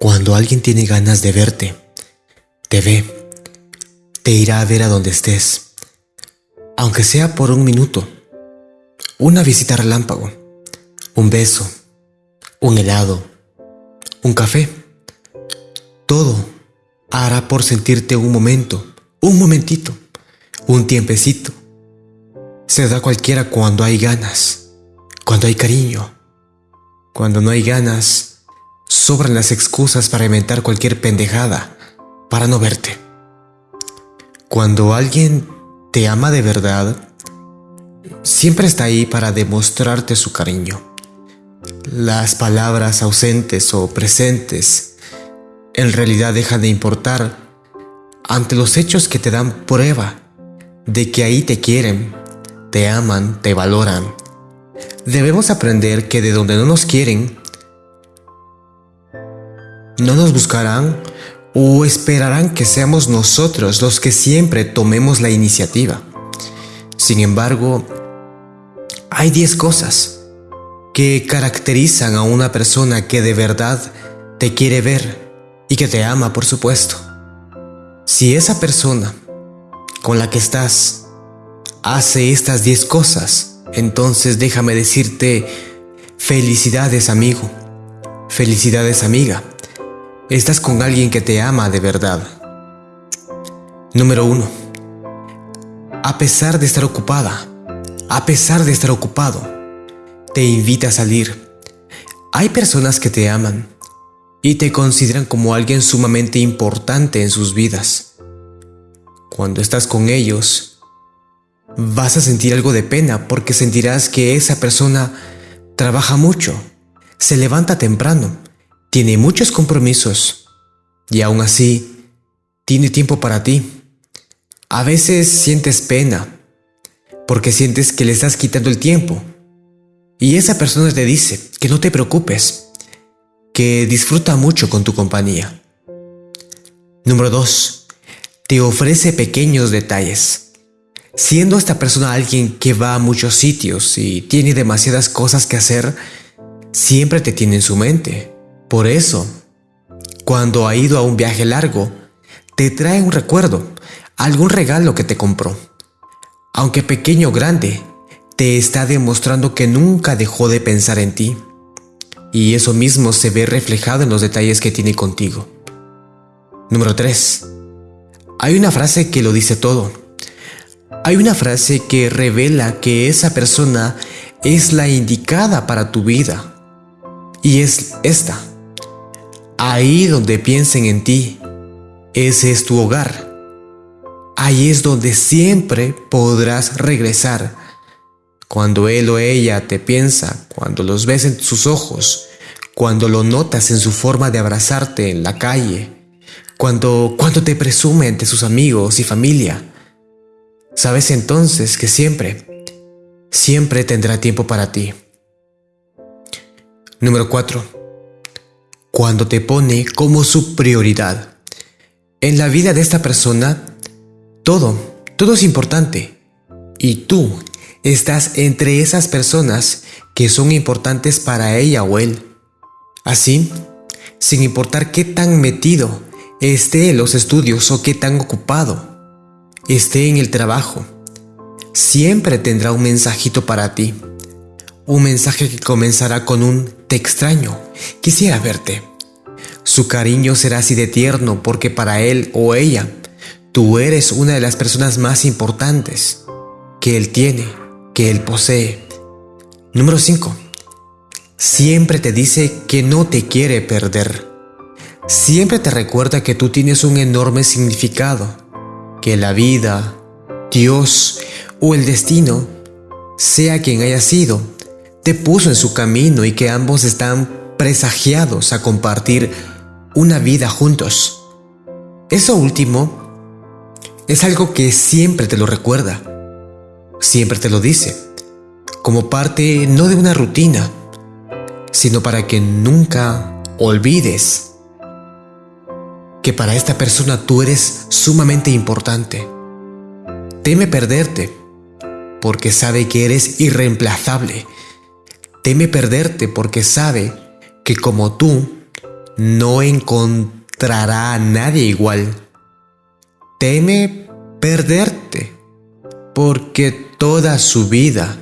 Cuando alguien tiene ganas de verte, te ve, te irá a ver a donde estés, aunque sea por un minuto, una visita relámpago, un beso, un helado, un café, todo hará por sentirte un momento, un momentito, un tiempecito. Se da cualquiera cuando hay ganas, cuando hay cariño, cuando no hay ganas, Sobran las excusas para inventar cualquier pendejada para no verte. Cuando alguien te ama de verdad, siempre está ahí para demostrarte su cariño. Las palabras ausentes o presentes en realidad dejan de importar ante los hechos que te dan prueba de que ahí te quieren, te aman, te valoran. Debemos aprender que de donde no nos quieren, no nos buscarán o esperarán que seamos nosotros los que siempre tomemos la iniciativa. Sin embargo, hay 10 cosas que caracterizan a una persona que de verdad te quiere ver y que te ama, por supuesto. Si esa persona con la que estás hace estas 10 cosas, entonces déjame decirte felicidades amigo, felicidades amiga. Estás con alguien que te ama de verdad. Número 1. A pesar de estar ocupada, a pesar de estar ocupado, te invita a salir. Hay personas que te aman y te consideran como alguien sumamente importante en sus vidas. Cuando estás con ellos, vas a sentir algo de pena porque sentirás que esa persona trabaja mucho, se levanta temprano, tiene muchos compromisos y aún así tiene tiempo para ti. A veces sientes pena porque sientes que le estás quitando el tiempo y esa persona te dice que no te preocupes, que disfruta mucho con tu compañía. Número 2. Te ofrece pequeños detalles. Siendo esta persona alguien que va a muchos sitios y tiene demasiadas cosas que hacer, siempre te tiene en su mente. Por eso, cuando ha ido a un viaje largo, te trae un recuerdo, algún regalo que te compró. Aunque pequeño o grande, te está demostrando que nunca dejó de pensar en ti. Y eso mismo se ve reflejado en los detalles que tiene contigo. Número 3. Hay una frase que lo dice todo. Hay una frase que revela que esa persona es la indicada para tu vida. Y es esta. Ahí donde piensen en ti, ese es tu hogar. Ahí es donde siempre podrás regresar. Cuando él o ella te piensa, cuando los ves en sus ojos, cuando lo notas en su forma de abrazarte en la calle, cuando, cuando te presume ante sus amigos y familia, sabes entonces que siempre, siempre tendrá tiempo para ti. Número 4 cuando te pone como su prioridad. En la vida de esta persona, todo, todo es importante. Y tú estás entre esas personas que son importantes para ella o él. Así, sin importar qué tan metido esté en los estudios o qué tan ocupado esté en el trabajo, siempre tendrá un mensajito para ti. Un mensaje que comenzará con un te extraño, quisiera verte. Su cariño será así de tierno porque para él o ella, tú eres una de las personas más importantes que él tiene, que él posee. Número 5. Siempre te dice que no te quiere perder. Siempre te recuerda que tú tienes un enorme significado, que la vida, Dios o el destino, sea quien haya sido, puso en su camino y que ambos están presagiados a compartir una vida juntos. Eso último es algo que siempre te lo recuerda, siempre te lo dice, como parte no de una rutina, sino para que nunca olvides que para esta persona tú eres sumamente importante. Teme perderte porque sabe que eres irreemplazable. Teme perderte porque sabe que como tú, no encontrará a nadie igual. Teme perderte, porque toda su vida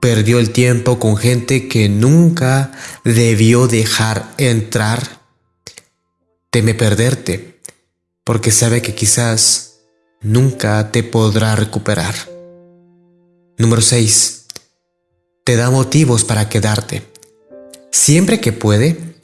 perdió el tiempo con gente que nunca debió dejar entrar. Teme perderte, porque sabe que quizás nunca te podrá recuperar. Número 6. Te da motivos para quedarte. Siempre que puede,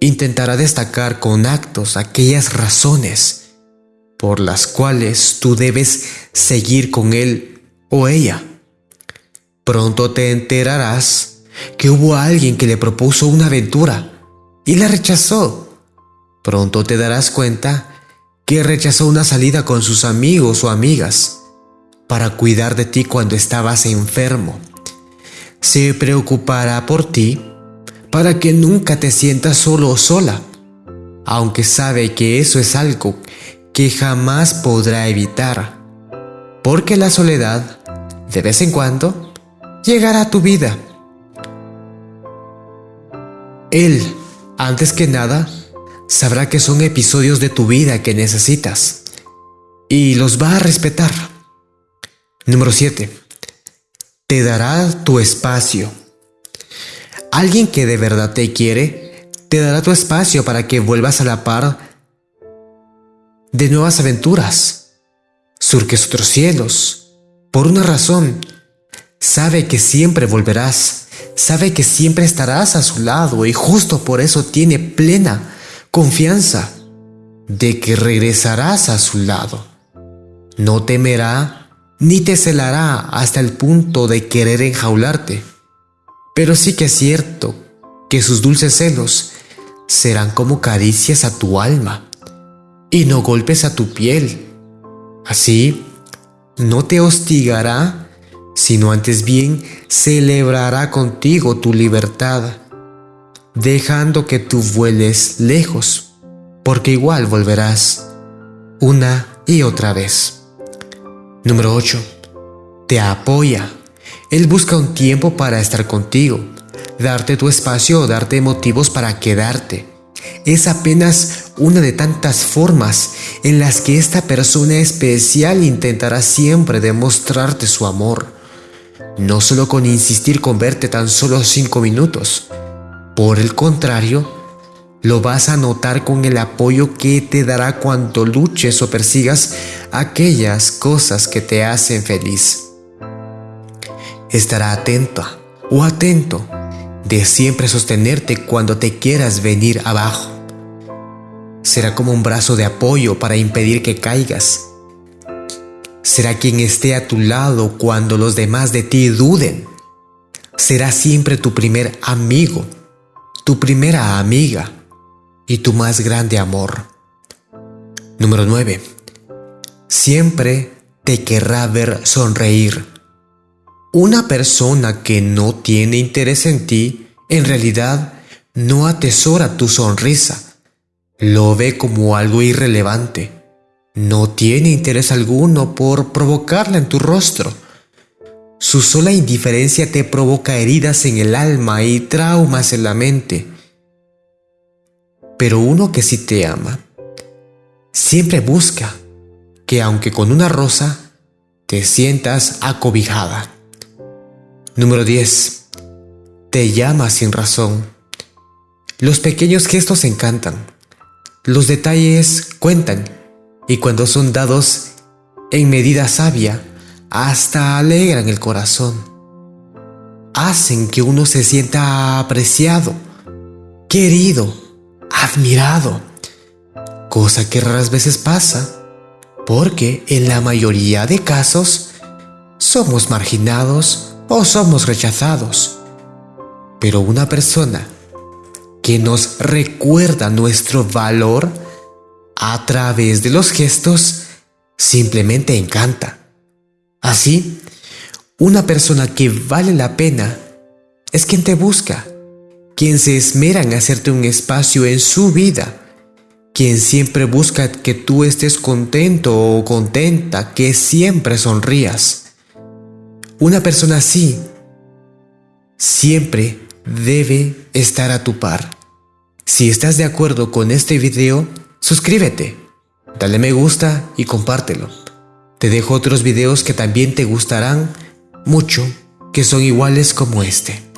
intentará destacar con actos aquellas razones por las cuales tú debes seguir con él o ella. Pronto te enterarás que hubo alguien que le propuso una aventura y la rechazó. Pronto te darás cuenta que rechazó una salida con sus amigos o amigas para cuidar de ti cuando estabas enfermo. Se preocupará por ti para que nunca te sientas solo o sola, aunque sabe que eso es algo que jamás podrá evitar, porque la soledad, de vez en cuando, llegará a tu vida. Él, antes que nada, sabrá que son episodios de tu vida que necesitas y los va a respetar. Número 7. Te dará tu espacio. Alguien que de verdad te quiere, te dará tu espacio para que vuelvas a la par de nuevas aventuras. Surques otros cielos. Por una razón, Sabe que siempre volverás, sabe que siempre estarás a su lado y justo por eso tiene plena confianza de que regresarás a su lado. No temerá ni te celará hasta el punto de querer enjaularte. Pero sí que es cierto que sus dulces celos serán como caricias a tu alma y no golpes a tu piel. Así, no te hostigará sino antes bien celebrará contigo tu libertad, dejando que tú vueles lejos, porque igual volverás una y otra vez. Número 8. Te apoya. Él busca un tiempo para estar contigo, darte tu espacio o darte motivos para quedarte. Es apenas una de tantas formas en las que esta persona especial intentará siempre demostrarte su amor no solo con insistir con verte tan solo cinco minutos. Por el contrario, lo vas a notar con el apoyo que te dará cuando luches o persigas aquellas cosas que te hacen feliz. Estará atenta o atento de siempre sostenerte cuando te quieras venir abajo. Será como un brazo de apoyo para impedir que caigas será quien esté a tu lado cuando los demás de ti duden. Será siempre tu primer amigo, tu primera amiga y tu más grande amor. Número 9. Siempre te querrá ver sonreír. Una persona que no tiene interés en ti, en realidad no atesora tu sonrisa. Lo ve como algo irrelevante no tiene interés alguno por provocarla en tu rostro. Su sola indiferencia te provoca heridas en el alma y traumas en la mente. Pero uno que sí te ama, siempre busca que aunque con una rosa, te sientas acobijada. Número 10. Te llama sin razón. Los pequeños gestos encantan. Los detalles cuentan y cuando son dados en medida sabia, hasta alegran el corazón. Hacen que uno se sienta apreciado, querido, admirado, cosa que raras veces pasa, porque en la mayoría de casos somos marginados o somos rechazados. Pero una persona que nos recuerda nuestro valor a través de los gestos simplemente encanta. Así, una persona que vale la pena es quien te busca, quien se esmera en hacerte un espacio en su vida, quien siempre busca que tú estés contento o contenta, que siempre sonrías. Una persona así siempre debe estar a tu par. Si estás de acuerdo con este video, suscríbete, dale me gusta y compártelo. Te dejo otros videos que también te gustarán mucho, que son iguales como este.